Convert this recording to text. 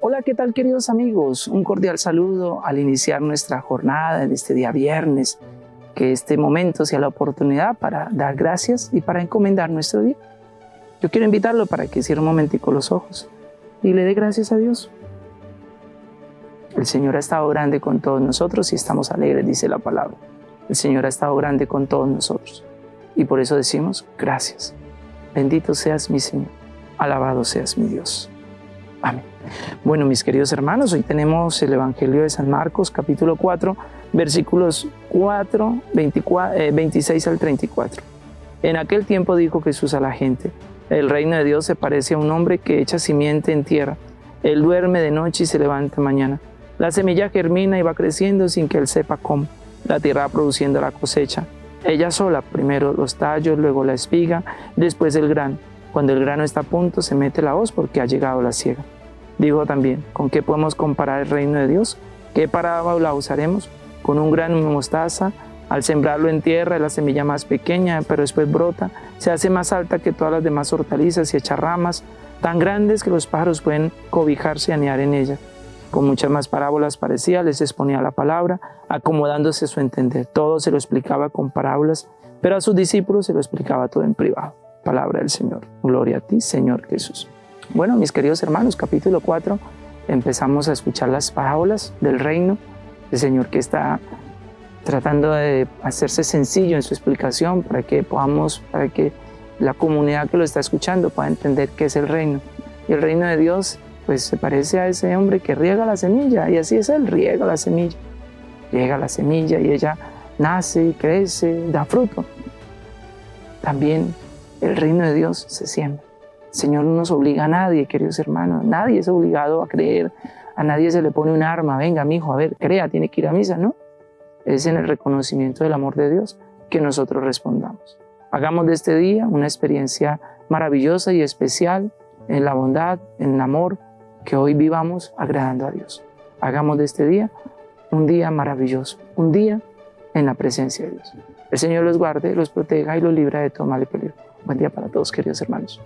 Hola, ¿qué tal queridos amigos? Un cordial saludo al iniciar nuestra jornada en este día viernes. Que este momento sea la oportunidad para dar gracias y para encomendar nuestro día. Yo quiero invitarlo para que cierre un momentico los ojos y le dé gracias a Dios. El Señor ha estado grande con todos nosotros y estamos alegres, dice la palabra. El Señor ha estado grande con todos nosotros y por eso decimos gracias. Bendito seas mi Señor, alabado seas mi Dios. Amén. Bueno, mis queridos hermanos, hoy tenemos el Evangelio de San Marcos, capítulo 4, versículos 4, 26 al 34. En aquel tiempo dijo Jesús a la gente, el reino de Dios se parece a un hombre que echa simiente en tierra. Él duerme de noche y se levanta mañana. La semilla germina y va creciendo sin que él sepa cómo. La tierra va produciendo la cosecha. Ella sola, primero los tallos, luego la espiga, después el grano. Cuando el grano está a punto, se mete la hoz porque ha llegado la siega. Digo también, ¿con qué podemos comparar el reino de Dios? ¿Qué parábola usaremos? Con un grano de mostaza, al sembrarlo en tierra es la semilla más pequeña, pero después brota, se hace más alta que todas las demás hortalizas y echa ramas tan grandes que los pájaros pueden cobijarse y anear en ella. Con muchas más parábolas parecía, les exponía la palabra, acomodándose a su entender. Todo se lo explicaba con parábolas, pero a sus discípulos se lo explicaba todo en privado. Palabra del Señor. Gloria a ti, Señor Jesús. Bueno, mis queridos hermanos, capítulo 4, empezamos a escuchar las parábolas del reino, el Señor que está tratando de hacerse sencillo en su explicación para que podamos, para que la comunidad que lo está escuchando pueda entender qué es el reino. Y el reino de Dios, pues se parece a ese hombre que riega la semilla, y así es él, riega la semilla. Riega la semilla y ella nace crece, da fruto. También el reino de Dios se siembra. Señor no nos obliga a nadie, queridos hermanos. Nadie es obligado a creer. A nadie se le pone un arma. Venga, mi hijo, a ver, crea, tiene que ir a misa, ¿no? Es en el reconocimiento del amor de Dios que nosotros respondamos. Hagamos de este día una experiencia maravillosa y especial en la bondad, en el amor, que hoy vivamos agradando a Dios. Hagamos de este día un día maravilloso, un día en la presencia de Dios. El Señor los guarde, los proteja y los libra de todo mal y peligro. Buen día para todos, queridos hermanos.